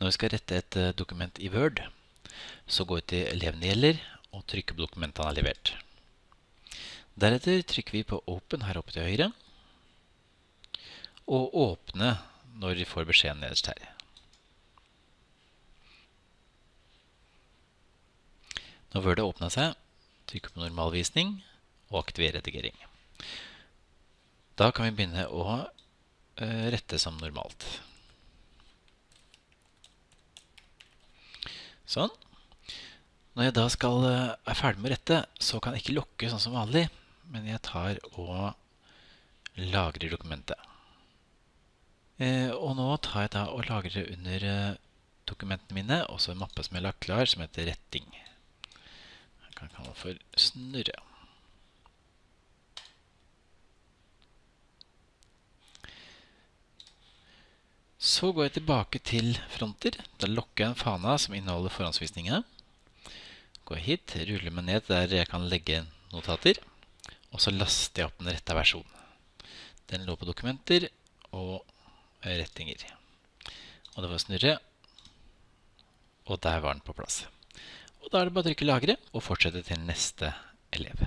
Når vi skal rette et eh, dokument i Word, så går vi til eleven gjelder, og trykker på dokumentet han har levert. Deretter trykker vi på Open her oppe til høyre, og Åpne når vi får beskjeden nederst her. Når Word har åpnet seg, trykker på normalvisning og aktiver redigering. Da kan vi begynne å eh, rette som normalt. Sånn. Når jeg da skal, eh, er ferdig med å rette, så kan jeg ikke lukke sånn som vanlig, men jeg tar og lagrer dokumentet. Eh, og nå tar jeg da og lagrer under eh, dokumentene mine, også en mappe som jeg har lagt klar, som heter retting. Jeg kan kalle den for snurre. Så går jeg tilbake til fronter. Da lokker jeg en fana som inneholder forhåndsvisningene. Går hit, ruller meg ned der jeg kan legge notater. Og så laster jeg opp den rette versjonen. Den lå på dokumenter og rettinger. Og det var snurre. Og der var den på plass. Og da er det bare å trykke lagre og fortsette til neste elev.